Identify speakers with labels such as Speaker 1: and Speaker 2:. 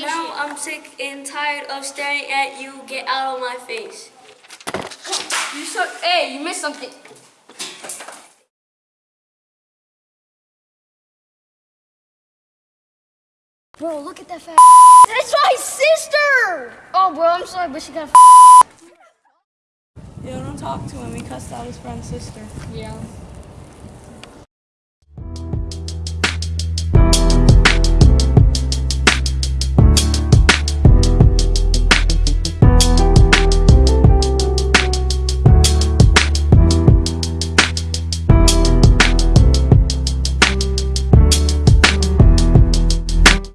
Speaker 1: Now I'm sick and tired of staring at you. Get out of my face.
Speaker 2: You so. Hey, you missed something.
Speaker 3: Bro, look at that fat.
Speaker 2: That's my sister.
Speaker 3: Oh, bro, I'm sorry, but she got.
Speaker 4: Yo, don't talk to him. He cussed out his friend's sister.
Speaker 2: Yeah.